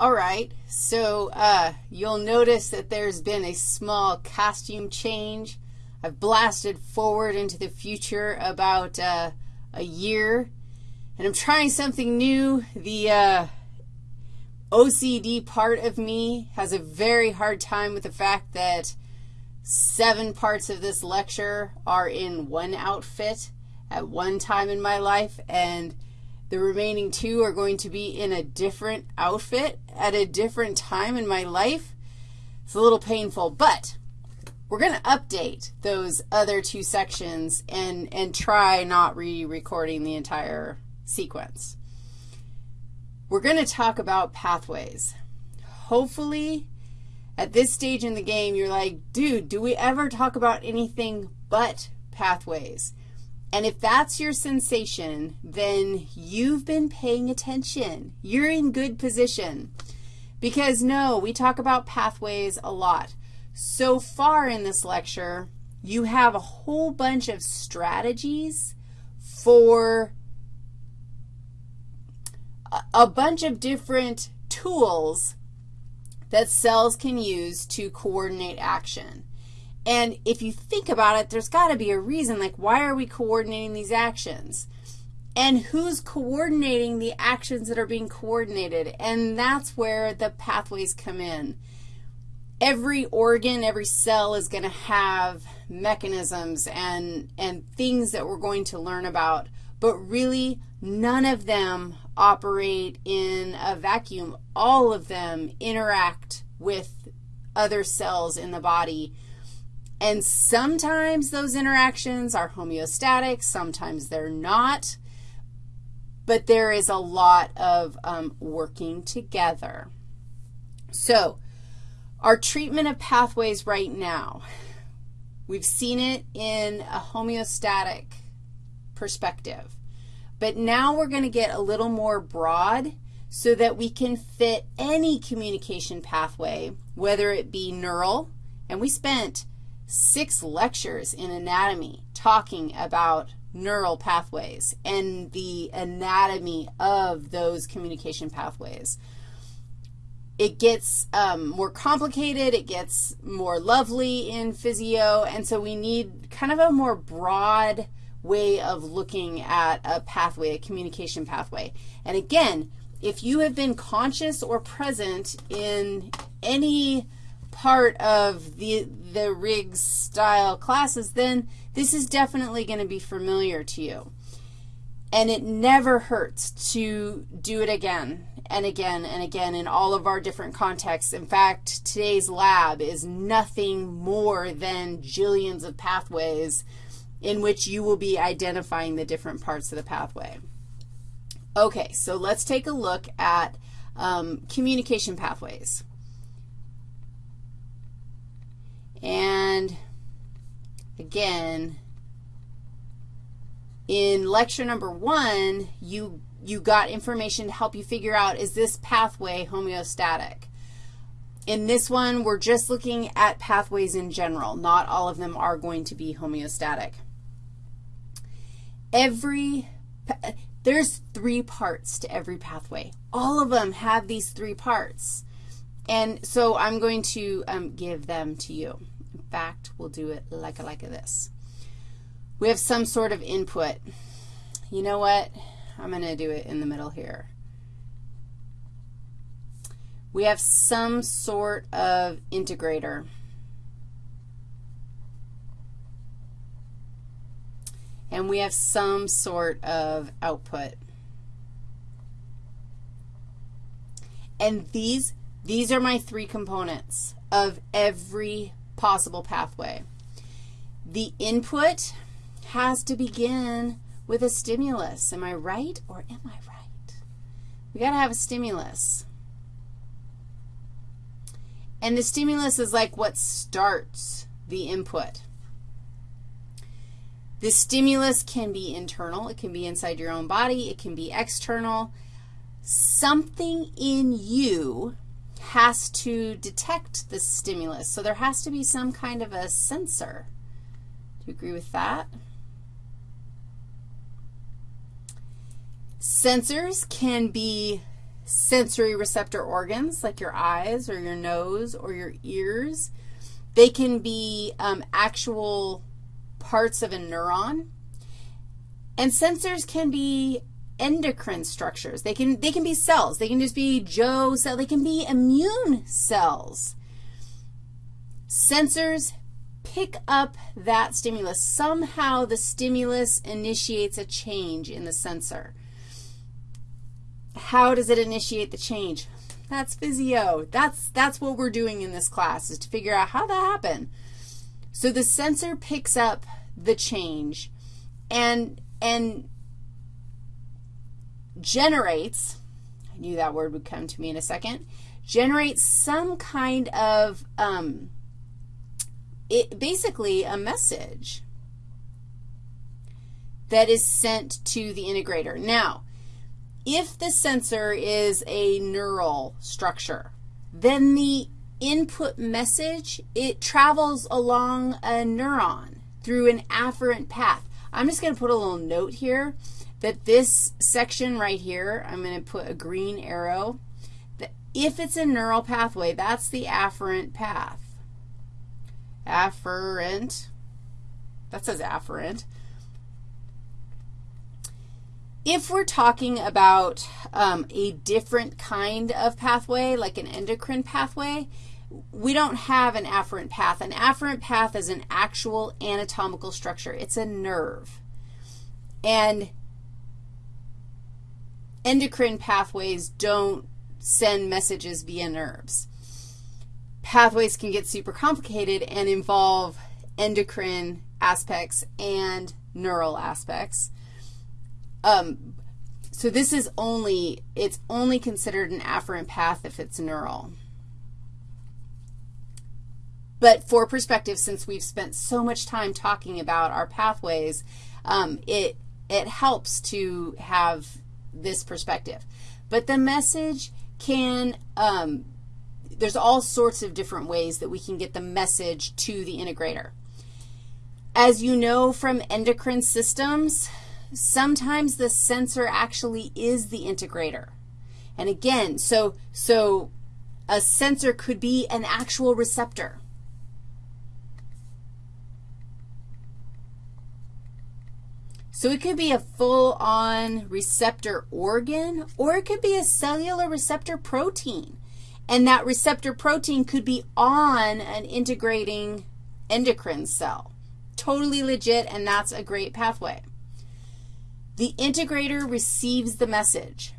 All right, so uh, you'll notice that there's been a small costume change. I've blasted forward into the future about uh, a year, and I'm trying something new. The uh, OCD part of me has a very hard time with the fact that seven parts of this lecture are in one outfit at one time in my life, and the remaining two are going to be in a different outfit at a different time in my life. It's a little painful, but we're going to update those other two sections and, and try not re-recording the entire sequence. We're going to talk about pathways. Hopefully, at this stage in the game, you're like, dude, do we ever talk about anything but pathways? And if that's your sensation, then you've been paying attention. You're in good position. Because, no, we talk about pathways a lot. So far in this lecture, you have a whole bunch of strategies for a bunch of different tools that cells can use to coordinate action. And if you think about it, there's got to be a reason, like why are we coordinating these actions? And who's coordinating the actions that are being coordinated? And that's where the pathways come in. Every organ, every cell is going to have mechanisms and, and things that we're going to learn about, but really none of them operate in a vacuum. All of them interact with other cells in the body and sometimes those interactions are homeostatic, sometimes they're not, but there is a lot of um, working together. So our treatment of pathways right now, we've seen it in a homeostatic perspective, but now we're going to get a little more broad so that we can fit any communication pathway, whether it be neural, and we spent six lectures in anatomy talking about neural pathways and the anatomy of those communication pathways. It gets um, more complicated. It gets more lovely in physio, and so we need kind of a more broad way of looking at a pathway, a communication pathway. And again, if you have been conscious or present in any part of the, the Riggs style classes, then this is definitely going to be familiar to you. And it never hurts to do it again and again and again in all of our different contexts. In fact, today's lab is nothing more than jillions of pathways in which you will be identifying the different parts of the pathway. Okay, so let's take a look at um, communication pathways. And again, in lecture number one, you, you got information to help you figure out is this pathway homeostatic. In this one, we're just looking at pathways in general. Not all of them are going to be homeostatic. Every, there's three parts to every pathway. All of them have these three parts. And so I'm going to um, give them to you. In fact, we'll do it like, a like of this. We have some sort of input. You know what? I'm going to do it in the middle here. We have some sort of integrator. And we have some sort of output. And these these are my three components of every possible pathway. The input has to begin with a stimulus. Am I right or am I right? we got to have a stimulus. And the stimulus is like what starts the input. The stimulus can be internal. It can be inside your own body. It can be external. Something in you has to detect the stimulus. So there has to be some kind of a sensor. Do you agree with that? Sensors can be sensory receptor organs like your eyes or your nose or your ears. They can be um, actual parts of a neuron. And sensors can be endocrine structures. They can, they can be cells. They can just be Joe cell. They can be immune cells. Sensors pick up that stimulus. Somehow the stimulus initiates a change in the sensor. How does it initiate the change? That's physio. That's, that's what we're doing in this class is to figure out how that happened. So the sensor picks up the change and, and generates, I knew that word would come to me in a second, generates some kind of, um, it, basically a message that is sent to the integrator. Now, if the sensor is a neural structure, then the input message, it travels along a neuron through an afferent path. I'm just going to put a little note here that this section right here, I'm going to put a green arrow. That if it's a neural pathway, that's the afferent path. Afferent. That says afferent. If we're talking about um, a different kind of pathway, like an endocrine pathway, we don't have an afferent path. An afferent path is an actual anatomical structure. It's a nerve. And endocrine pathways don't send messages via nerves. Pathways can get super complicated and involve endocrine aspects and neural aspects. Um, so this is only, it's only considered an afferent path if it's neural. But for perspective, since we've spent so much time talking about our pathways, um, it, it helps to have this perspective. But the message can, um, there's all sorts of different ways that we can get the message to the integrator. As you know from endocrine systems, sometimes the sensor actually is the integrator. And again, so, so a sensor could be an actual receptor. So it could be a full-on receptor organ, or it could be a cellular receptor protein. And that receptor protein could be on an integrating endocrine cell. Totally legit, and that's a great pathway. The integrator receives the message,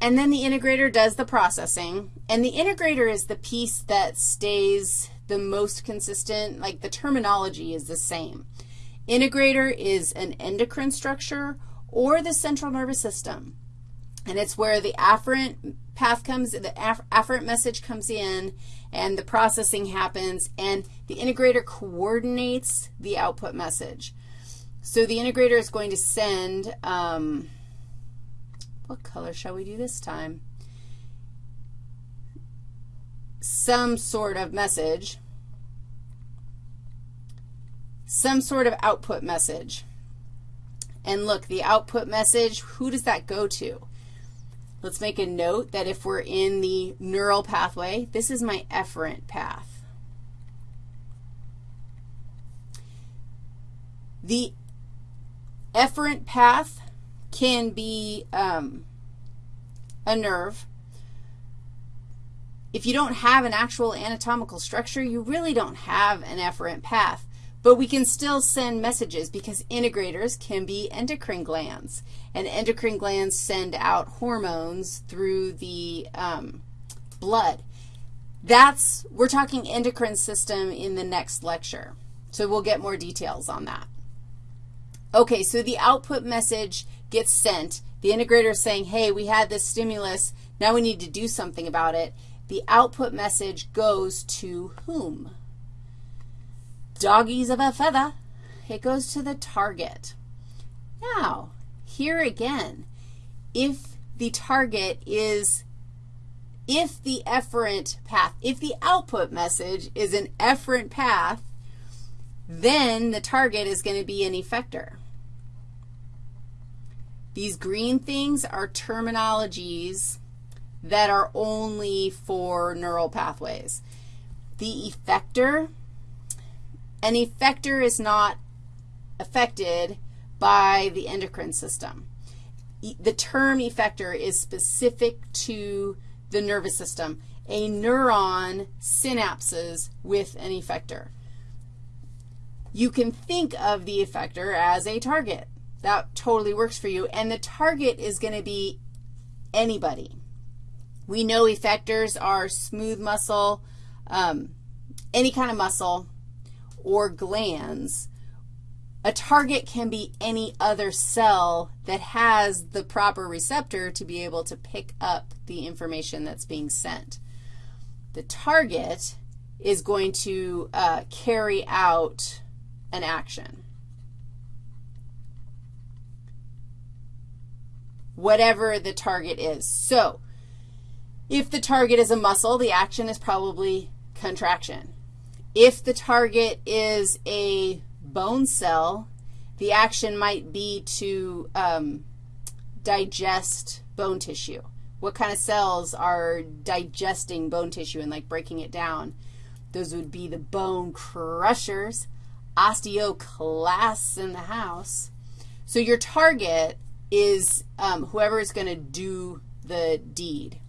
and then the integrator does the processing, and the integrator is the piece that stays the most consistent, like the terminology is the same. Integrator is an endocrine structure or the central nervous system. And it's where the afferent path comes, the afferent message comes in, and the processing happens, and the integrator coordinates the output message. So the integrator is going to send, um, what color shall we do this time? Some sort of message, some sort of output message. And look, the output message, who does that go to? Let's make a note that if we're in the neural pathway, this is my efferent path. The efferent path can be um, a nerve. If you don't have an actual anatomical structure, you really don't have an efferent path. But we can still send messages because integrators can be endocrine glands. And endocrine glands send out hormones through the um, blood. That's, we're talking endocrine system in the next lecture. So we'll get more details on that. Okay, so the output message gets sent. The integrator is saying, hey, we had this stimulus. Now we need to do something about it. The output message goes to whom? Doggies of a feather. It goes to the target. Now, here again, if the target is, if the efferent path, if the output message is an efferent path, then the target is going to be an effector. These green things are terminologies that are only for neural pathways. The effector, an effector is not affected by the endocrine system. The term effector is specific to the nervous system. A neuron synapses with an effector. You can think of the effector as a target. That totally works for you. And the target is going to be anybody. We know effectors are smooth muscle, um, any kind of muscle, or glands. A target can be any other cell that has the proper receptor to be able to pick up the information that's being sent. The target is going to uh, carry out an action. Whatever the target is. So if the target is a muscle, the action is probably contraction. If the target is a bone cell, the action might be to um, digest bone tissue. What kind of cells are digesting bone tissue and like breaking it down? Those would be the bone crushers, osteoclasts in the house. So your target is um, whoever is going to do the deed.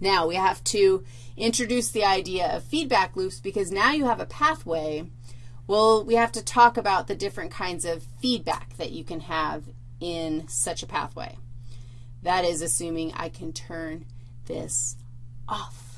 Now, we have to introduce the idea of feedback loops because now you have a pathway. Well, we have to talk about the different kinds of feedback that you can have in such a pathway. That is assuming I can turn this off.